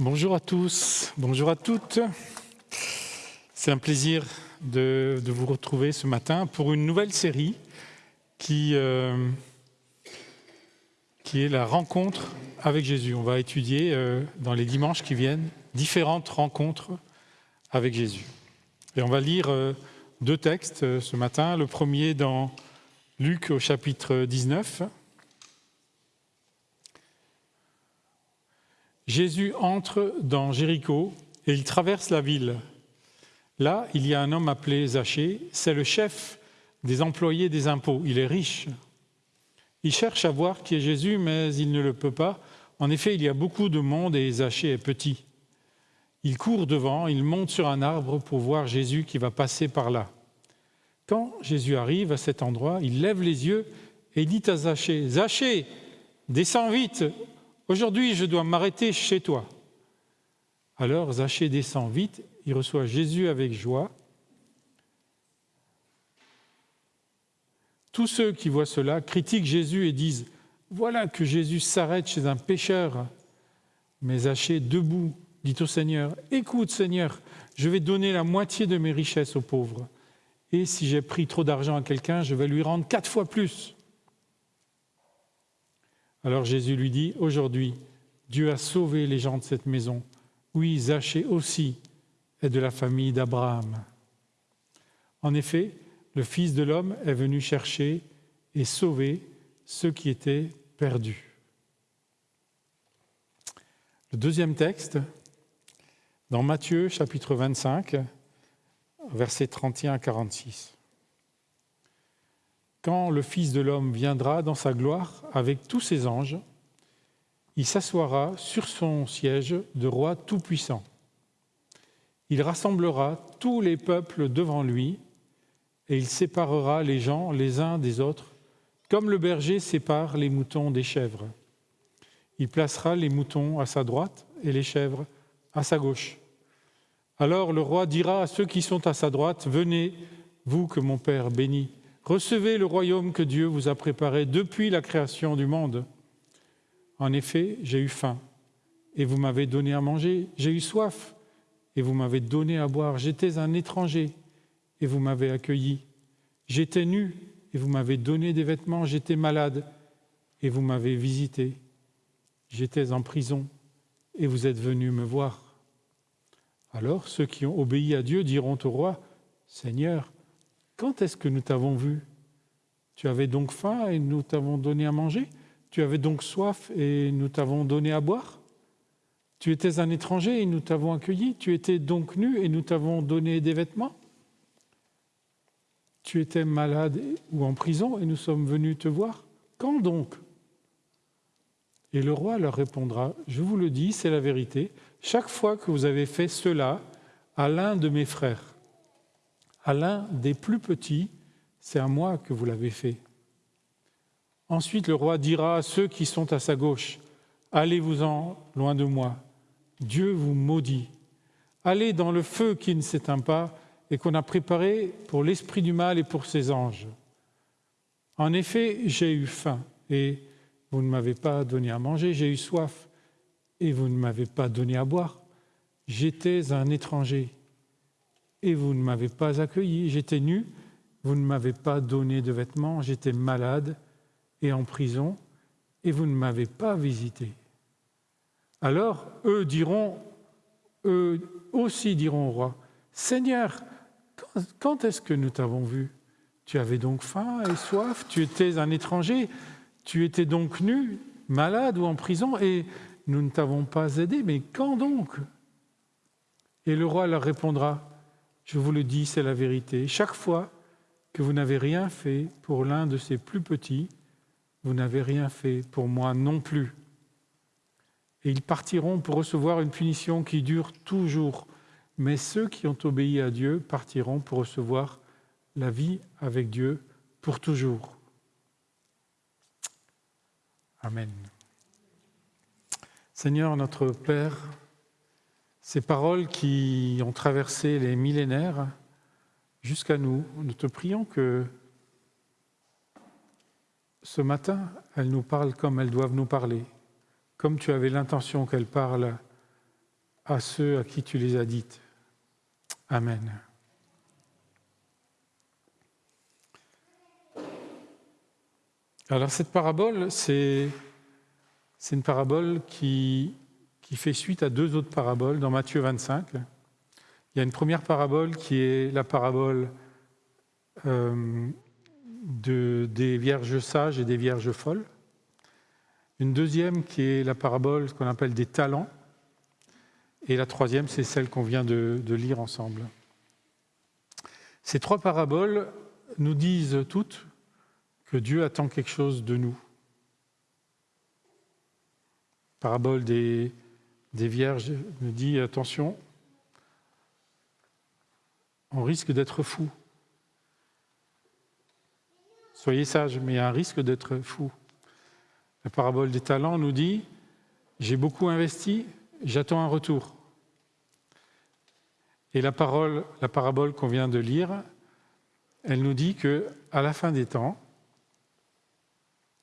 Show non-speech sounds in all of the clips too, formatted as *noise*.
Bonjour à tous, bonjour à toutes. C'est un plaisir de, vous retrouver ce matin pour une nouvelle série qui, euh, est la rencontre avec Jésus. On va étudier euh, dans les dimanches qui viennent différentes rencontres avec Jésus. Et on va lire euh, deux textes ce matin. Le premier dans Luc au chapitre 19. Jésus entre dans Jéricho et il traverse la ville. Là, il y a un homme appelé Zachée, c'est le chef des employés des impôts. Il est riche. Il cherche à voir qui est Jésus, mais il ne le peut pas. En effet, il y a beaucoup de monde et Zachée est petit. Il court devant, il monte sur un arbre pour voir Jésus qui va passer par là. Quand Jésus arrive à cet endroit, il lève les yeux et dit à Zachée, Zachée, descends vite, aujourd'hui je dois m'arrêter chez toi. Alors Zachée descend vite, il reçoit Jésus avec joie. Tous ceux qui voient cela critiquent Jésus et disent, voilà que Jésus s'arrête chez un pécheur. Mais Zachée, debout, dit au Seigneur, écoute Seigneur, je vais donner la moitié de mes richesses aux pauvres. Et si j'ai pris trop d'argent à quelqu'un, je vais lui rendre quatre fois plus. Alors Jésus lui dit, aujourd'hui, Dieu a sauvé les gens de cette maison. Oui, Zachée aussi est de la famille d'Abraham. En effet, le Fils de l'homme est venu chercher et sauver ceux qui étaient perdus. Le deuxième texte, dans Matthieu chapitre 25, versets 31 à 46. Quand le Fils de l'homme viendra dans sa gloire avec tous ses anges, il s'assoira sur son siège de roi tout-puissant. Il rassemblera tous les peuples devant lui et il séparera les gens les uns des autres, comme le berger sépare les moutons des chèvres. Il placera les moutons à sa droite et les chèvres à sa gauche. Alors le roi dira à ceux qui sont à sa droite, Venez, vous que mon Père bénit, recevez le royaume que Dieu vous a préparé depuis la création du monde. En effet, j'ai eu faim, et vous m'avez donné à manger, j'ai eu soif, et vous m'avez donné à boire, j'étais un étranger, et vous m'avez accueilli, j'étais nu, et vous m'avez donné des vêtements, j'étais malade, et vous m'avez visité, j'étais en prison, et vous êtes venu me voir. Alors ceux qui ont obéi à Dieu diront au roi, Seigneur, quand est-ce que nous t'avons vu? Tu avais donc faim et nous t'avons donné à manger? Tu avais donc soif et nous t'avons donné à boire? Tu étais un étranger et nous t'avons accueilli? Tu étais donc nu et nous t'avons donné des vêtements? Tu étais malade ou en prison et nous sommes venus te voir? Quand donc? Et le roi leur répondra, Je vous le dis, c'est la vérité, chaque fois que vous avez fait cela à l'un de mes frères, à l'un des plus petits, c'est à moi que vous l'avez fait. Ensuite, le roi dira à ceux qui sont à sa gauche, Allez-vous-en loin de moi, Dieu vous maudit. Allez dans le feu qui ne s'éteint pas et qu'on a préparé pour l'esprit du mal et pour ses anges. En effet, j'ai eu faim et vous ne m'avez pas donné à manger, j'ai eu soif et vous ne m'avez pas donné à boire. J'étais un étranger et vous ne m'avez pas accueilli. J'étais nu, vous ne m'avez pas donné de vêtements. J'étais malade et en prison. Et vous ne m'avez pas visité. Alors eux diront, eux aussi diront au roi, Seigneur, quand est-ce que nous t'avons vu? Tu avais donc faim et soif, tu étais un étranger, tu étais donc nu, malade ou en prison, et nous ne t'avons pas aidé, mais quand donc? Et le roi leur répondra, je vous le dis, c'est la vérité. Chaque fois que vous n'avez rien fait pour l'un de ces plus petits, vous n'avez rien fait pour moi non plus. Et ils partiront pour recevoir une punition qui dure toujours. Mais ceux qui ont obéi à Dieu partiront pour recevoir la vie avec Dieu pour toujours. Amen. Seigneur notre Père, ces paroles qui ont traversé les millénaires jusqu'à nous, nous te prions que ce matin, elles nous parlent comme elles doivent nous parler, comme tu avais l'intention qu'elles parlent à ceux à qui tu les as dites. Amen. Alors cette parabole, c'est une parabole qui, qui fait suite à deux autres paraboles dans Matthieu 25. Il y a une première parabole qui est la parabole euh, de, des vierges sages et des vierges folles. Une deuxième qui est la parabole qu'on appelle des talents. Et la troisième, c'est celle qu'on vient de lire ensemble. Ces trois paraboles nous disent toutes que Dieu attend quelque chose de nous. Parabole des, des vierges nous dit attention, on risque d'être fou. Soyez sages, mais il y a un risque d'être fou. La parabole des talents nous dit j'ai beaucoup investi, j'attends un retour. Et la parabole qu'on vient de lire, elle nous dit que à la fin des temps,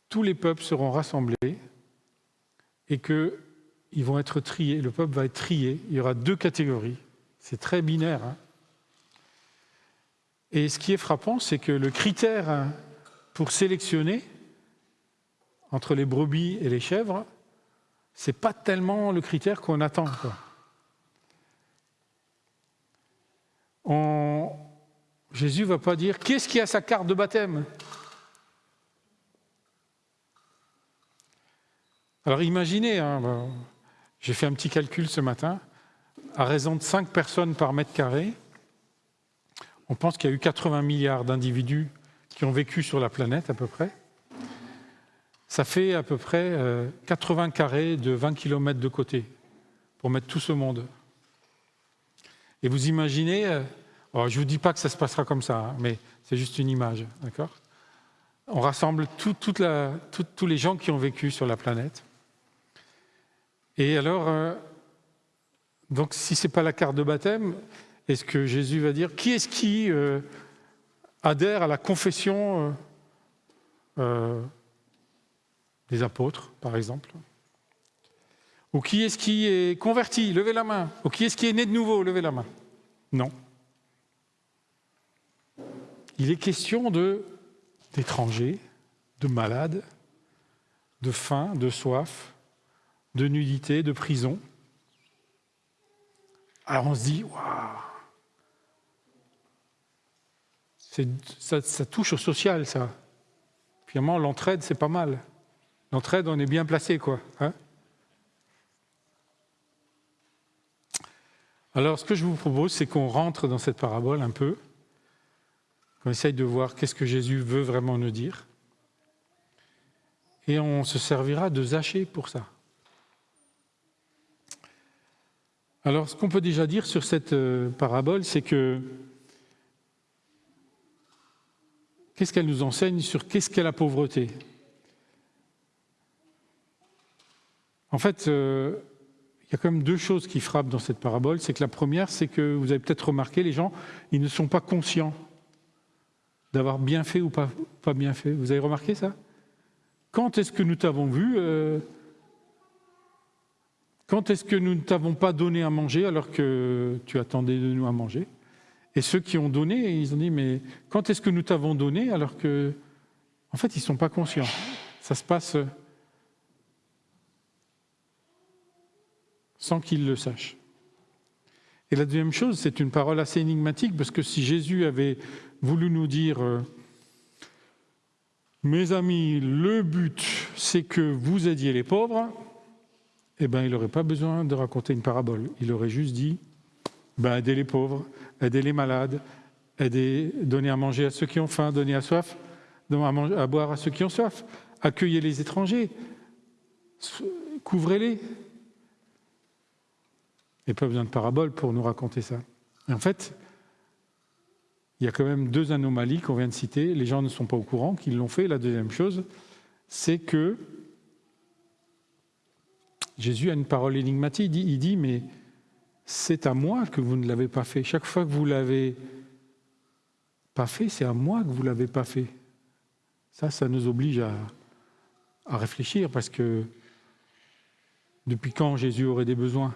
tous les peuples seront rassemblés et qu'ils vont être triés. Le peuple va être trié. Il y aura deux catégories. C'est très binaire. Hein. et ce qui est frappant, c'est que le critère pour sélectionner entre les brebis et les chèvres, c'est pas tellement le critère qu'on attend. Jésus ne va pas dire qu'est-ce qui a sa carte de baptême? Alors imaginez, hein, j'ai fait un petit calcul ce matin, à raison de 5 personnes par mètre carré, on pense qu'il y a eu 80 milliards d'individus qui ont vécu sur la planète à peu près. Ça fait à peu près 80 euh, carrés de 20 km de côté pour mettre tout ce monde. Et vous imaginez, euh, je ne vous dis pas que ça se passera comme ça, hein, mais c'est juste une image, d'accord? On rassemble tous les gens qui ont vécu sur la planète. Et alors, euh, donc si ce n'est pas la carte de baptême, est-ce que Jésus va dire qui est-ce qui euh, adhère à la confession euh, des apôtres, par exemple? Ou qui est-ce qui est converti? Levez la main. Ou qui est-ce qui est né de nouveau? Levez la main. Non. Il est question de d'étrangers, de malades, de faim, de soif, de nudité, de prison. Alors on se dit, waouh, ça, touche au social, ça. Finalement, l'entraide, c'est pas mal. L'entraide, on est bien placé, quoi. Hein Alors, ce que je vous propose, c'est qu'on rentre dans cette parabole un peu, qu'on essaye de voir qu'est-ce que Jésus veut vraiment nous dire, et on se servira de Zachée pour ça. Alors, ce qu'on peut déjà dire sur cette euh, parabole, c'est que qu'est-ce qu'elle nous enseigne sur qu'est-ce qu'est la pauvreté? En fait, euh, il y a quand même deux choses qui frappent dans cette parabole. C'est que la première, c'est que vous avez peut-être remarqué, les gens, ils ne sont pas conscients d'avoir bien fait ou pas, bien fait. Vous avez remarqué ça? Quand est-ce que nous t'avons vu euh, quand est-ce que nous ne t'avons pas donné à manger alors que tu attendais de nous à manger? Et ceux qui ont donné, ils ont dit, mais quand est-ce que nous t'avons donné alors que... En fait, ils ne sont pas conscients? Ça se passe sans qu'ils le sachent. Et la deuxième chose, c'est une parole assez énigmatique, parce que si Jésus avait voulu nous dire, euh, mes amis, le but, c'est que vous aidiez les pauvres, eh ben, il n'aurait pas besoin de raconter une parabole. Il aurait juste dit ben, aider les pauvres, aider les malades, aider, donner à manger à ceux qui ont faim, donner à soif, à, boire à ceux qui ont soif, accueillir les étrangers, couvrez-les. Il n'y a pas besoin de parabole pour nous raconter ça. en fait, il y a quand même deux anomalies qu'on vient de citer. Les gens ne sont pas au courant qu'ils l'ont fait. La deuxième chose, c'est que Jésus a une parole énigmatique, il dit, il dit mais c'est à moi que vous ne l'avez pas fait. Chaque fois que vous l'avez pas fait, c'est à moi que vous ne l'avez pas fait. Ça, ça nous oblige à, réfléchir parce que depuis quand Jésus aurait des besoins?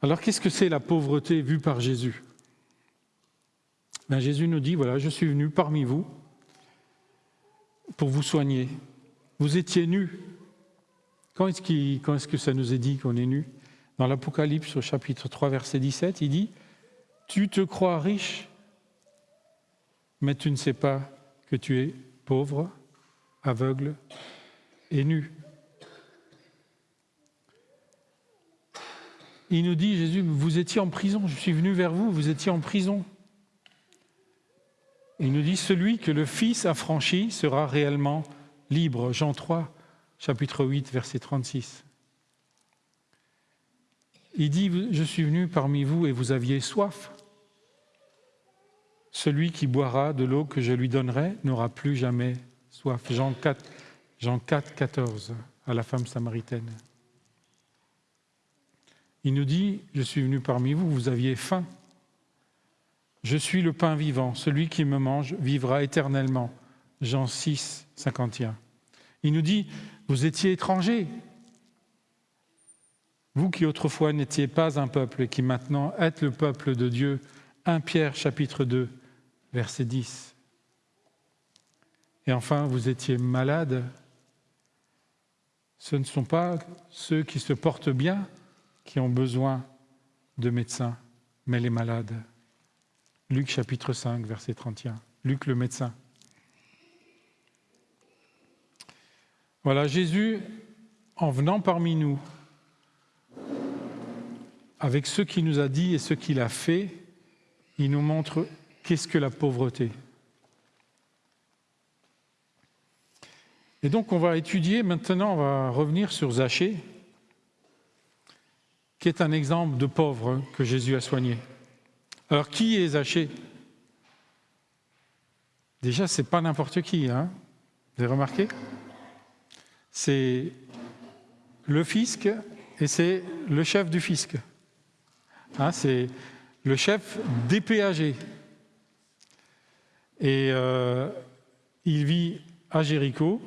Alors qu'est-ce que c'est la pauvreté vue par Jésus? Ben, Jésus nous dit, voilà, je suis venu parmi vous pour vous soigner. Vous étiez nus. Quand est-ce, est que ça nous est dit qu'on est nus? Dans l'Apocalypse au chapitre 3 verset 17, il dit, tu te crois riche, mais tu ne sais pas que tu es pauvre, aveugle et nu. Il nous dit, Jésus, vous étiez en prison, je suis venu vers vous, vous étiez en prison. Il nous dit, celui que le Fils a franchi sera réellement libre. Jean 3, chapitre 8, verset 36. Il dit, je suis venu parmi vous et vous aviez soif. Celui qui boira de l'eau que je lui donnerai n'aura plus jamais soif. Jean 4, Jean 4, 14, à la femme samaritaine. Il nous dit, je suis venu parmi vous, vous aviez faim. Je suis le pain vivant, celui qui me mange vivra éternellement. Jean 6, 51. Il nous dit, vous étiez étrangers, vous qui autrefois n'étiez pas un peuple et qui maintenant êtes le peuple de Dieu. 1 Pierre chapitre 2, verset 10. Et enfin, vous étiez malades. Ce ne sont pas ceux qui se portent bien qui ont besoin de médecins, mais les malades. Luc chapitre 5, verset 31. Luc le médecin. Voilà, Jésus, en venant parmi nous, avec ce qu'il nous a dit et ce qu'il a fait, il nous montre qu'est-ce que la pauvreté. Et donc on va étudier, maintenant on va revenir sur Zachée, qui est un exemple de pauvre que Jésus a soigné. Alors, qui est Zachée Déjà, c'est pas n'importe qui, hein Vous avez remarqué? C'est le fisc et c'est le chef du fisc. Hein, c'est le chef des péagers. Et euh, il vit à Jéricho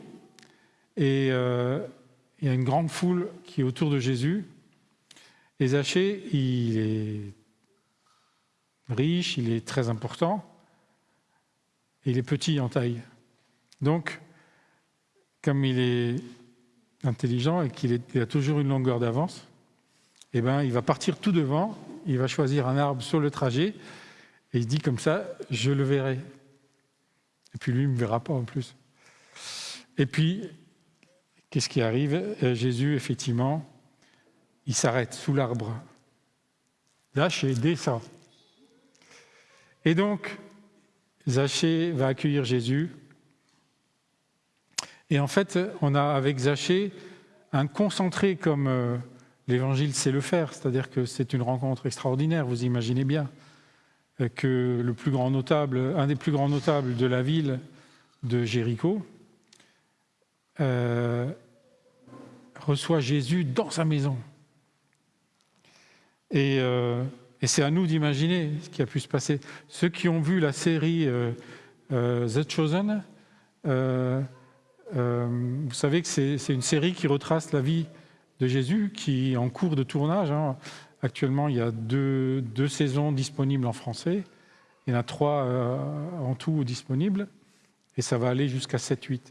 et euh, il y a une grande foule qui est autour de Jésus et Zachée, il est riche, il est très important, et il est petit en taille. Donc, comme il est intelligent et qu'il a toujours une longueur d'avance, eh ben, il va partir tout devant, il va choisir un arbre sur le trajet, et il dit comme ça, je le verrai. Et puis lui, il ne me verra pas en plus. Et puis, qu'est-ce qui arrive? Euh, Jésus, effectivement, il s'arrête sous l'arbre. Zachée descend. Et donc, Zachée va accueillir Jésus. Et en fait, on a avec Zachée un concentré comme euh, l'Évangile sait le faire, c'est-à-dire que c'est une rencontre extraordinaire, vous imaginez bien, euh, que le plus grand notable, un des plus grands notables de la ville de Jéricho, euh, reçoit Jésus dans sa maison. Euh, et, c'est à nous d'imaginer ce qui a pu se passer. Ceux qui ont vu la série euh, euh, The Chosen, vous savez que c'est une série qui retrace la vie de Jésus, qui est en cours de tournage. Hein. Actuellement, il y a deux, saisons disponibles en français. Il y en a trois en tout disponibles. Et ça va aller jusqu'à 7-8.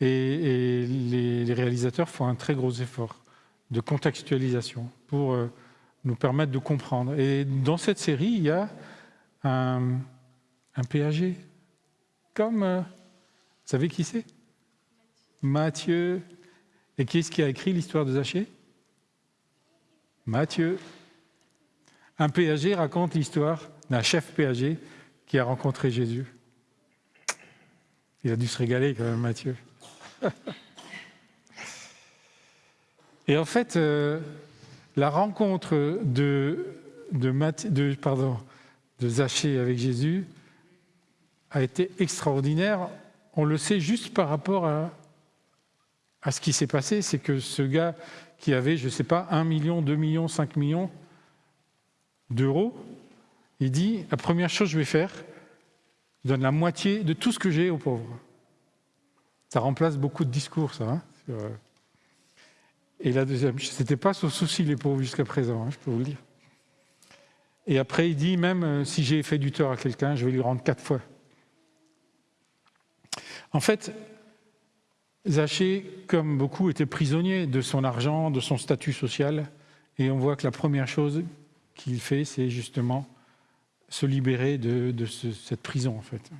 Et, les, les, réalisateurs font un très gros effort de contextualisation pour nous permettre de comprendre. Et dans cette série, il y a un, un. Comme, euh, vous savez qui c'est? Matthieu. Et qui est-ce qui a écrit l'histoire de Zachée Matthieu. Un péager raconte l'histoire d'un chef péager qui a rencontré Jésus. Il a dû se régaler quand même, Matthieu. *laughs* Et en fait, euh, la rencontre de, de, avec Jésus a été extraordinaire. On le sait juste par rapport à, ce qui s'est passé, c'est que ce gars qui avait, je ne sais pas, 1 million, 2 millions, 5 millions d'euros, il dit, la première chose que je vais faire, je donne la moitié de tout ce que j'ai aux pauvres. Ça remplace beaucoup de discours, ça. Hein, sur, et la deuxième, ce n'était pas son souci, les pauvres, jusqu'à présent, hein, je peux vous le dire. Et après, il dit, même euh, si j'ai fait du tort à quelqu'un, je vais lui rendre quatre fois. En fait, Zachée, comme beaucoup, était prisonnier de son argent, de son statut social. Et on voit que la première chose qu'il fait, c'est justement se libérer de, cette prison, en fait.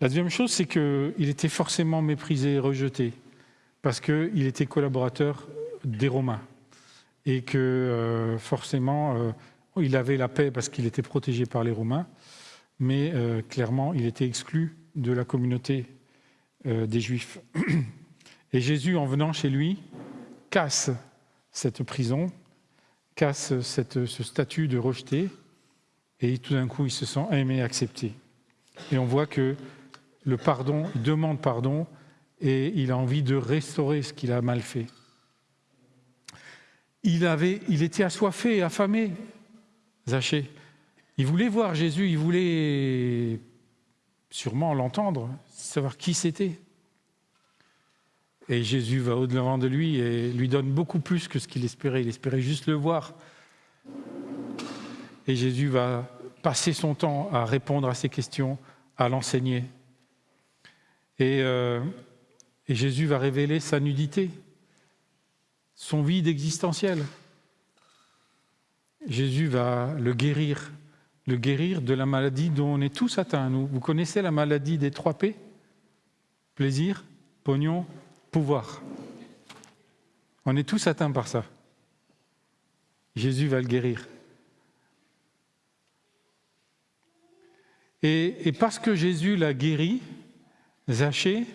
La deuxième chose, c'est qu'il était forcément méprisé et rejeté, parce qu'il était collaborateur des Romains, et que euh, forcément, euh, il avait la paix parce qu'il était protégé par les Romains, mais euh, clairement, il était exclu de la communauté des Juifs. *clears throat* Et Jésus, en venant chez lui, casse cette prison, casse ce statut de rejeté, et tout d'un coup, il se sent aimé accepté. Et on voit que le pardon, il demande pardon, et il a envie de restaurer ce qu'il a mal fait. Il, avait, il était assoiffé affamé, Zachée. Il voulait voir Jésus, il voulait sûrement l'entendre, savoir qui c'était. Et Jésus va au-devant de lui et lui donne beaucoup plus que ce qu'il espérait. Il espérait juste le voir. Et Jésus va passer son temps à répondre à ses questions, à l'enseigner. Et, euh, et Jésus va révéler sa nudité, son vide existentiel. Jésus va le guérir, le guérir de la maladie dont on est tous atteints. Vous connaissez la maladie des trois P? Plaisir, pognon, pouvoir. On est tous atteints par ça. Jésus va le guérir. Et, et parce que Jésus l'a guéri, Zachée,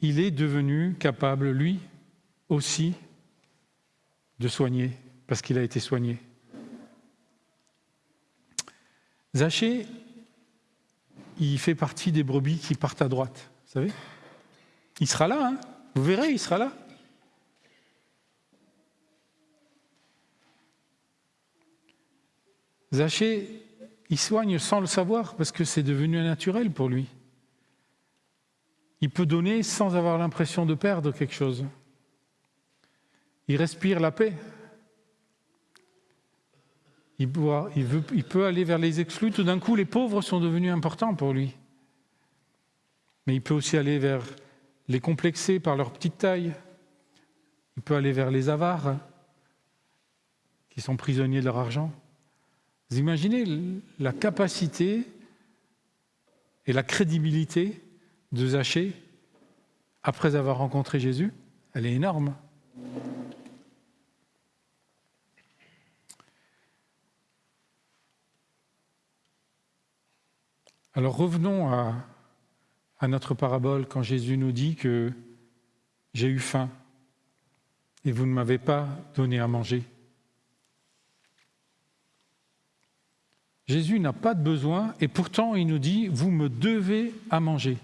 il est devenu capable, lui aussi, de soigner, parce qu'il a été soigné. Zachée, il fait partie des brebis qui partent à droite, vous savez Il sera là, hein vous verrez, il sera là. Zachée, il soigne sans le savoir parce que c'est devenu naturel pour lui. Il peut donner sans avoir l'impression de perdre quelque chose. Il respire la paix. Il, peut aller vers les exclus. Tout d'un coup, les pauvres sont devenus importants pour lui. Mais il peut aussi aller vers les complexés par leur petite taille. Il peut aller vers les avares qui sont prisonniers de leur argent. Vous imaginez la capacité et la crédibilité de Zachée après avoir rencontré Jésus Elle est énorme. Alors revenons à, notre parabole quand Jésus nous dit que j'ai eu faim et vous ne m'avez pas donné à manger. Jésus n'a pas de besoin et pourtant il nous dit, vous me devez à manger.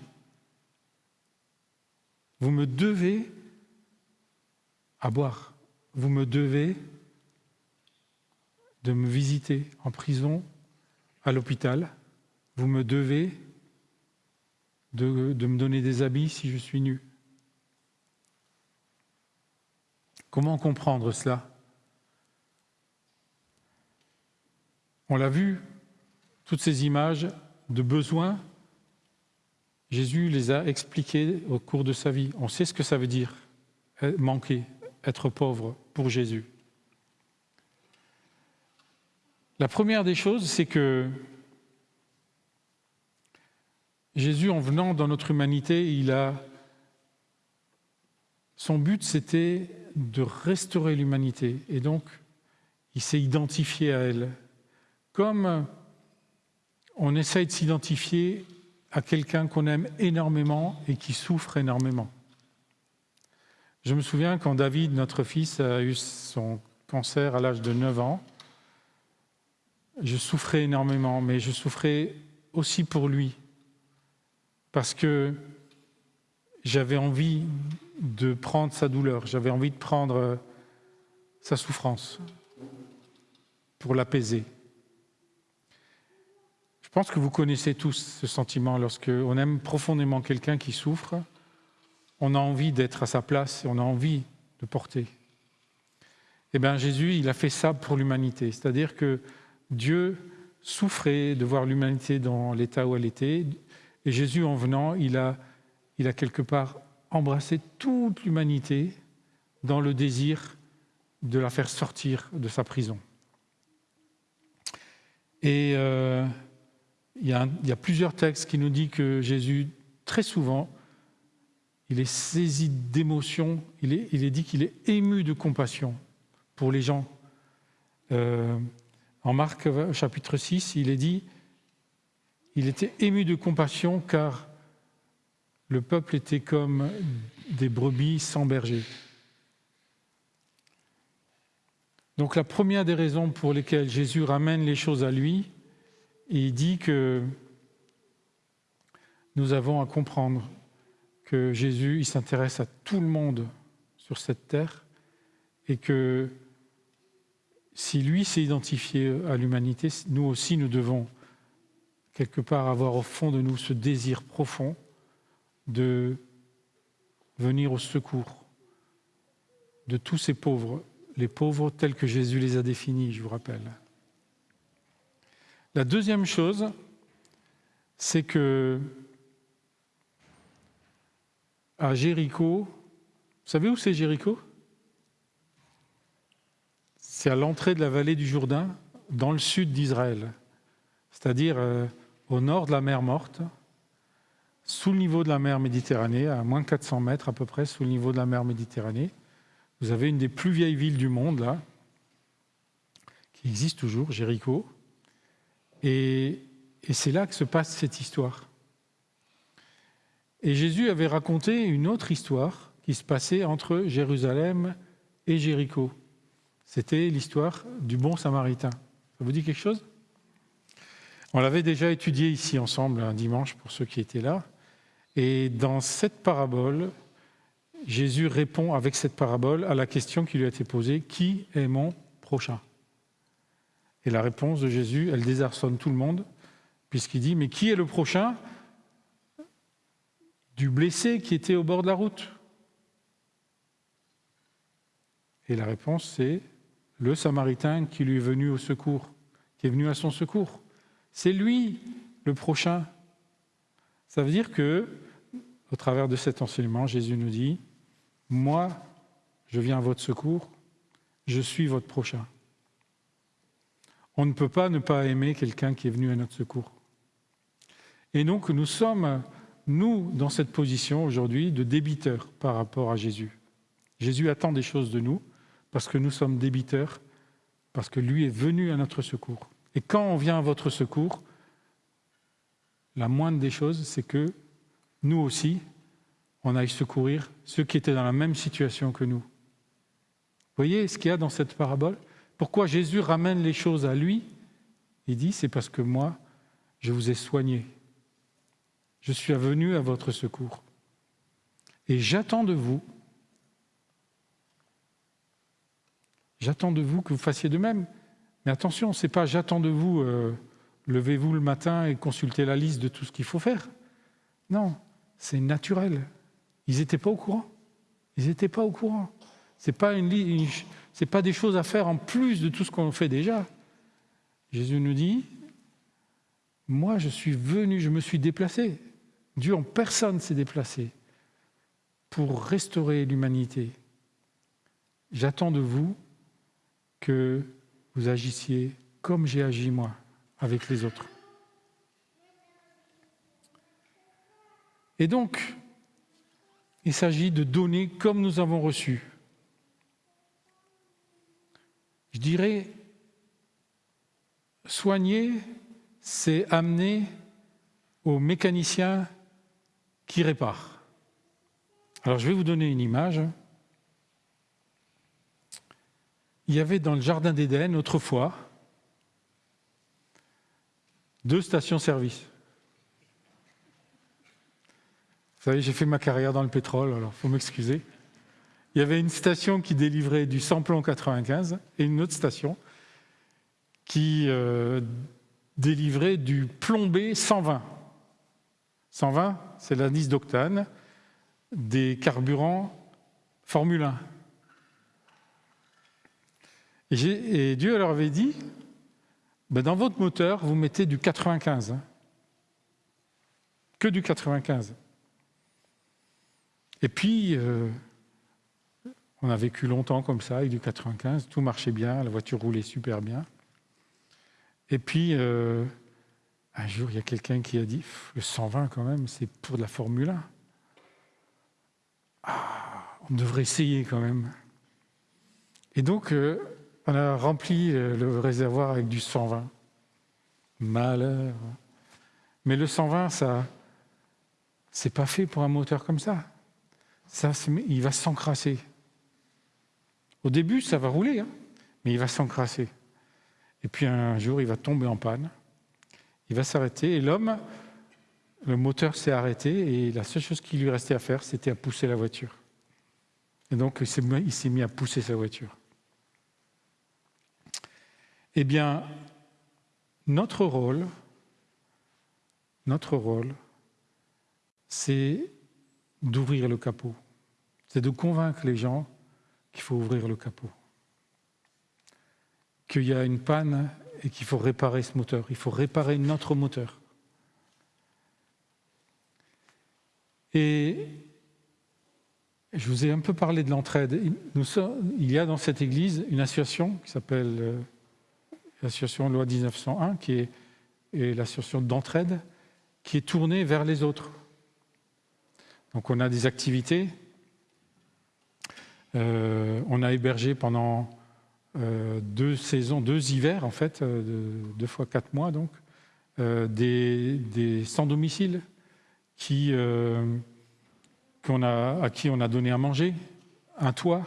Vous me devez à boire. Vous me devez de me visiter en prison, à l'hôpital. Vous me devez de, me donner des habits si je suis nu. Comment comprendre cela? On l'a vu toutes ces images de besoins, Jésus les a expliquées au cours de sa vie. On sait ce que ça veut dire, manquer, être pauvre pour Jésus. La première des choses, c'est que Jésus, en venant dans notre humanité, il a son but, c'était de restaurer l'humanité. Et donc, il s'est identifié à elle. Comme on essaye de s'identifier à quelqu'un qu'on aime énormément et qui souffre énormément. Je me souviens quand David, notre fils, a eu son cancer à l'âge de 9 ans, je souffrais énormément, mais je souffrais aussi pour lui, parce que j'avais envie de prendre sa douleur, j'avais envie de prendre sa souffrance pour l'apaiser. Je pense que vous connaissez tous ce sentiment lorsque on aime profondément quelqu'un qui souffre, on a envie d'être à sa place on a envie de porter. Eh bien, Jésus, il a fait ça pour l'humanité. C'est-à-dire que Dieu souffrait de voir l'humanité dans l'état où elle était. Et Jésus, en venant, il a, il a quelque part embrassé toute l'humanité dans le désir de la faire sortir de sa prison. Et euh, il, y a plusieurs textes qui nous disent que Jésus, très souvent, il est saisi d'émotion, il est, il est dit qu'il est ému de compassion pour les gens. Euh, en Marc chapitre 6, il est dit, il était ému de compassion car le peuple était comme des brebis sans berger. Donc la première des raisons pour lesquelles Jésus ramène les choses à lui, il dit que nous avons à comprendre que Jésus, il s'intéresse à tout le monde sur cette terre et que si lui s'est identifié à l'humanité, nous aussi, nous devons quelque part avoir au fond de nous ce désir profond de venir au secours de tous ces pauvres, les pauvres tels que Jésus les a définis, je vous rappelle. La deuxième chose, c'est que à Jéricho, vous savez où c'est Jéricho? C'est à l'entrée de la vallée du Jourdain, dans le sud d'Israël, c'est-à-dire euh, au nord de la mer Morte, sous le niveau de la mer Méditerranée, à moins de 400 mètres à peu près sous le niveau de la mer Méditerranée. Vous avez une des plus vieilles villes du monde, là, qui existe toujours, Jéricho. Et, c'est là que se passe cette histoire. Et Jésus avait raconté une autre histoire qui se passait entre Jérusalem et Jéricho. C'était l'histoire du bon samaritain. Ça vous dit quelque chose? On l'avait déjà étudié ici ensemble un dimanche pour ceux qui étaient là. Et dans cette parabole, Jésus répond avec cette parabole à la question qui lui a été posée, qui est mon prochain? Et la réponse de Jésus, elle désarçonne tout le monde, puisqu'il dit, mais qui est le prochain du blessé qui était au bord de la route? Et la réponse, c'est le Samaritain qui lui est venu au secours, qui est venu à son secours. C'est lui le prochain. Ça veut dire que, au travers de cet enseignement, Jésus nous dit, moi, je viens à votre secours, je suis votre prochain. On ne peut pas ne pas aimer quelqu'un qui est venu à notre secours. Et donc nous sommes, nous, dans cette position aujourd'hui de débiteurs par rapport à Jésus. Jésus attend des choses de nous parce que nous sommes débiteurs, parce que lui est venu à notre secours. Et quand on vient à votre secours, la moindre des choses, c'est que nous aussi, on aille secourir ceux qui étaient dans la même situation que nous. Vous voyez ce qu'il y a dans cette parabole? Pourquoi Jésus ramène les choses à lui? Il dit, c'est parce que moi, je vous ai soigné. Je suis venu à votre secours. Et j'attends de vous, j'attends de vous que vous fassiez de même. Mais attention, ce n'est pas j'attends de vous... Euh, levez-vous le matin et consultez la liste de tout ce qu'il faut faire. Non, c'est naturel. Ils n'étaient pas au courant. Ils n'étaient pas au courant. Ce n'est pas, une, pas des choses à faire en plus de tout ce qu'on fait déjà. Jésus nous dit, moi je suis venu, je me suis déplacé. Dieu en personne s'est déplacé pour restaurer l'humanité. J'attends de vous que vous agissiez comme j'ai agi moi avec les autres. Et donc, il s'agit de donner comme nous avons reçu. Je dirais, soigner, c'est amener au mécanicien qui répare. Alors je vais vous donner une image. Il y avait dans le Jardin d'Éden autrefois deux stations-service. Vous savez, j'ai fait ma carrière dans le pétrole, alors il faut m'excuser. Il y avait une station qui délivrait du samplon 95 et une autre station qui euh, délivrait du plombé 120. 120, c'est l'indice d'octane des carburants Formule 1. Et, Dieu leur avait dit, ben dans votre moteur, vous mettez du 95. Hein. Que du 95. Et puis, euh, on a vécu longtemps comme ça, avec du 95, tout marchait bien, la voiture roulait super bien. Et puis, euh, un jour, il y a quelqu'un qui a dit, le 120 quand même, c'est pour de la Formule 1. Ah, on devrait essayer quand même. Et donc, euh, on a rempli euh, le réservoir avec du 120. Malheur. Mais le 120, ça, c'est pas fait pour un moteur comme ça. Ça, il va s'encrasser. Au début, ça va rouler, hein, mais il va s'encrasser. Et puis un jour, il va tomber en panne. Il va s'arrêter. Et l'homme, le moteur s'est arrêté. Et la seule chose qui lui restait à faire, c'était à pousser la voiture. Et donc, il s'est mis à pousser sa voiture. Eh bien, notre rôle, notre rôle, c'est d'ouvrir le capot. C'est de convaincre les gens qu'il faut ouvrir le capot. Qu'il y a une panne et qu'il faut réparer ce moteur. Il faut réparer notre moteur. Et je vous ai un peu parlé de l'entraide. Il y a dans cette église une association qui s'appelle euh, l'association Loi 1901, qui est, l'association d'entraide, qui est tournée vers les autres. Donc on a des activités. Euh, on a hébergé pendant euh, deux saisons, deux hivers en fait, euh, deux fois quatre mois donc, des, sans-domicile qui, à qui on a donné à manger, un toit.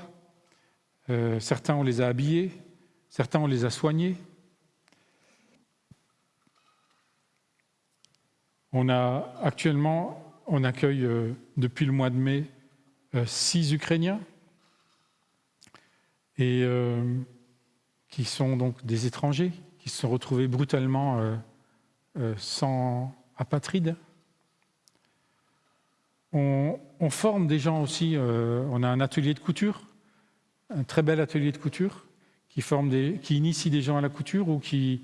certains on les a habillés, certains on les a soignés, On a actuellement, on accueille depuis le mois de mai six Ukrainiens et euh, qui sont donc des étrangers qui se sont retrouvés brutalement sans apatride. On, forme des gens aussi. on a un atelier de couture, un très bel atelier de couture qui forme des, qui initie des gens à la couture ou qui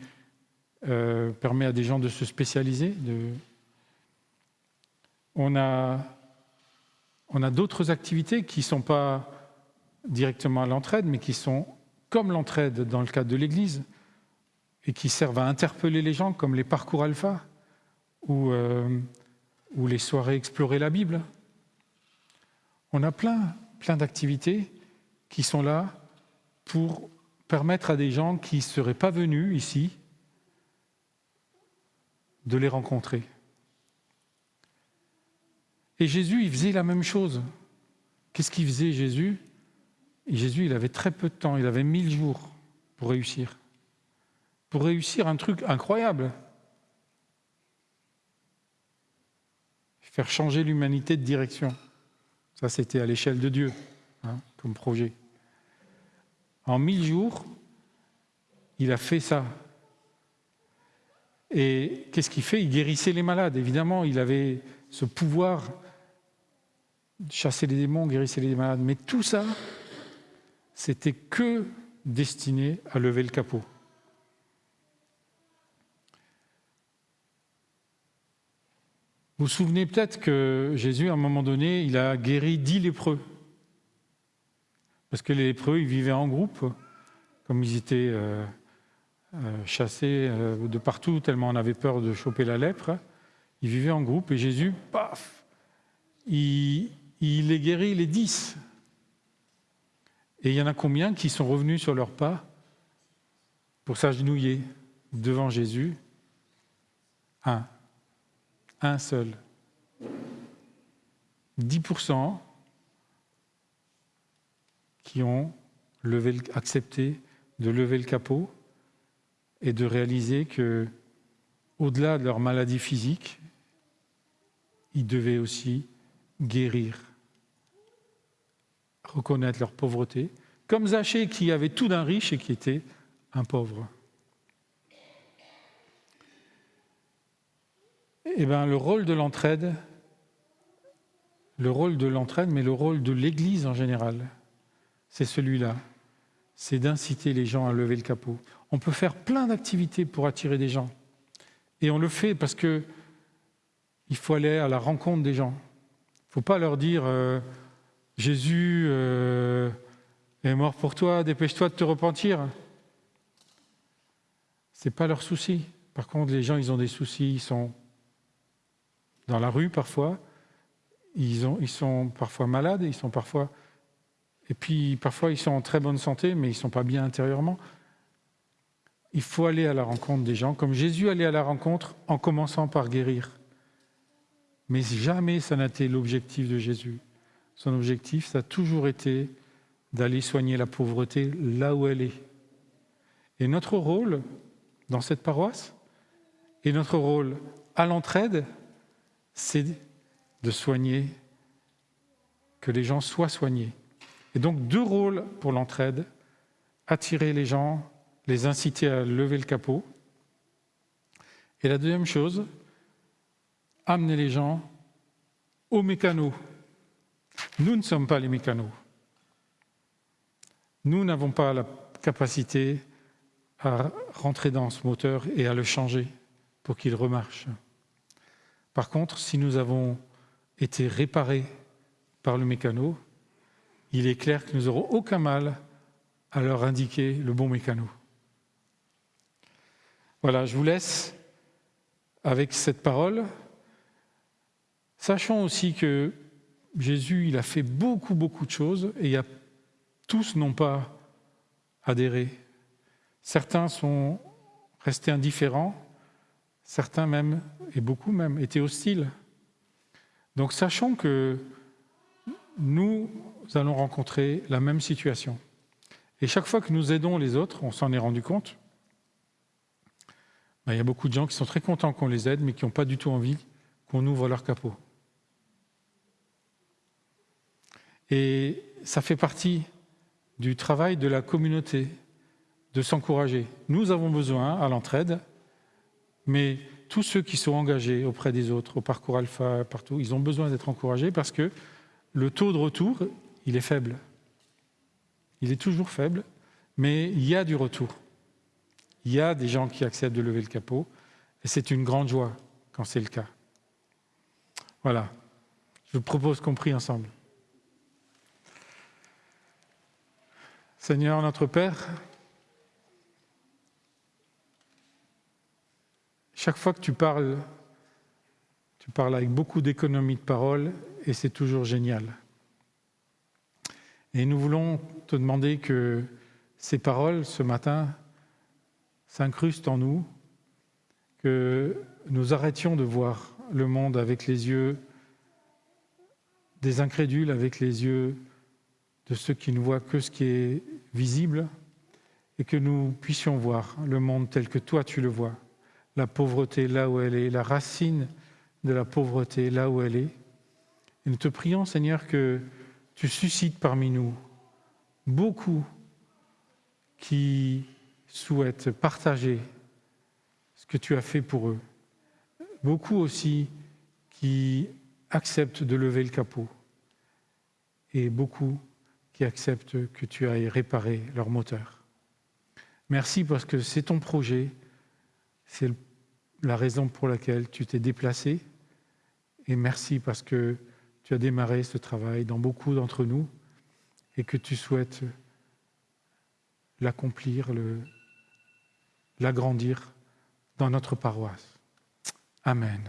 permet à des gens de se spécialiser, on a, on a d'autres activités qui ne sont pas directement à l'entraide, mais qui sont comme l'entraide dans le cadre de l'Église, et qui servent à interpeller les gens, comme les parcours alpha, ou, euh, ou les soirées explorer la Bible. On a plein, plein d'activités qui sont là pour permettre à des gens qui ne seraient pas venus ici de les rencontrer. Et Jésus, il faisait la même chose. Qu'est-ce qu'il faisait Jésus? Jésus, il avait très peu de temps, il avait mille jours pour réussir. Pour réussir un truc incroyable. Faire changer l'humanité de direction. Ça, c'était à l'échelle de Dieu, hein, comme projet. En mille jours, il a fait ça. Et qu'est-ce qu'il fait? Il guérissait les malades. Évidemment, il avait ce pouvoir chasser les démons, guérisser les malades. Mais tout ça, c'était que destiné à lever le capot. Vous vous souvenez peut-être que Jésus, à un moment donné, il a guéri dix lépreux. Parce que les lépreux, ils vivaient en groupe, comme ils étaient euh, euh, chassés euh, de partout, tellement on avait peur de choper la lèpre. Ils vivaient en groupe et Jésus, paf, il, il les guérit les dix. Et il y en a combien qui sont revenus sur leurs pas pour s'agenouiller devant Jésus? Un. Un seul. 10% qui ont levé, accepté de lever le capot et de réaliser que, au-delà de leur maladie physique, ils devaient aussi guérir reconnaître leur pauvreté, comme Zachée qui avait tout d'un riche et qui était un pauvre. Eh bien, le rôle de l'entraide, le rôle de l'entraide, mais le rôle de l'Église en général, c'est celui-là. c'est d'inciter les gens à lever le capot. On peut faire plein d'activités pour attirer des gens. Et on le fait parce que il faut aller à la rencontre des gens. Il ne faut pas leur dire euh, Jésus euh, est mort pour toi, dépêche-toi de te repentir. Ce n'est pas leur souci. Par contre, les gens, ils ont des soucis, ils sont dans la rue parfois, ils, ils sont parfois malades, ils sont parfois. Et puis parfois, ils sont en très bonne santé, mais ils ne sont pas bien intérieurement. Il faut aller à la rencontre des gens, comme Jésus allait à la rencontre en commençant par guérir. Mais jamais ça n'a été l'objectif de Jésus. Son objectif, ça a toujours été d'aller soigner la pauvreté là où elle est. Et notre rôle dans cette paroisse, et notre rôle à l'entraide, c'est de soigner, que les gens soient soignés. Et donc deux rôles pour l'entraide, attirer les gens, les inciter à lever le capot. Et la deuxième chose, amener les gens aux mécanos. Nous ne sommes pas les mécanos. Nous n'avons pas la capacité à rentrer dans ce moteur et à le changer pour qu'il remarche. Par contre, si nous avons été réparés par le mécano, il est clair que nous n'aurons aucun mal à leur indiquer le bon mécano. Voilà, je vous laisse avec cette parole. Sachant aussi que Jésus, il a fait beaucoup, beaucoup de choses et a, tous n'ont pas adhéré. Certains sont restés indifférents, certains même, et beaucoup même, étaient hostiles. Donc sachant que nous allons rencontrer la même situation. Et chaque fois que nous aidons les autres, on s'en est rendu compte, ben, il y a beaucoup de gens qui sont très contents qu'on les aide, mais qui n'ont pas du tout envie qu'on ouvre leur capot. Et ça fait partie du travail de la communauté, de s'encourager. Nous avons besoin, à l'entraide, mais tous ceux qui sont engagés auprès des autres, au parcours alpha, partout, ils ont besoin d'être encouragés parce que le taux de retour, il est faible. Il est toujours faible, mais il y a du retour. Il y a des gens qui acceptent de lever le capot, et c'est une grande joie quand c'est le cas. Voilà. Je vous propose qu'on prie ensemble. Seigneur notre Père, chaque fois que tu parles, tu parles avec beaucoup d'économie de parole et c'est toujours génial. Et nous voulons te demander que ces paroles ce matin s'incrustent en nous, que nous arrêtions de voir le monde avec les yeux des incrédules, avec les yeux de ceux qui ne voient que ce qui est visible, et que nous puissions voir le monde tel que toi tu le vois, la pauvreté là où elle est, la racine de la pauvreté là où elle est. Et nous te prions, Seigneur, que tu suscites parmi nous beaucoup qui souhaitent partager ce que tu as fait pour eux. Beaucoup aussi qui acceptent de lever le capot. Et beaucoup acceptent que tu ailles réparer leur moteur. Merci parce que c'est ton projet, c'est la raison pour laquelle tu t'es déplacé. Et merci parce que tu as démarré ce travail dans beaucoup d'entre nous et que tu souhaites l'accomplir, l'agrandir dans notre paroisse. Amen.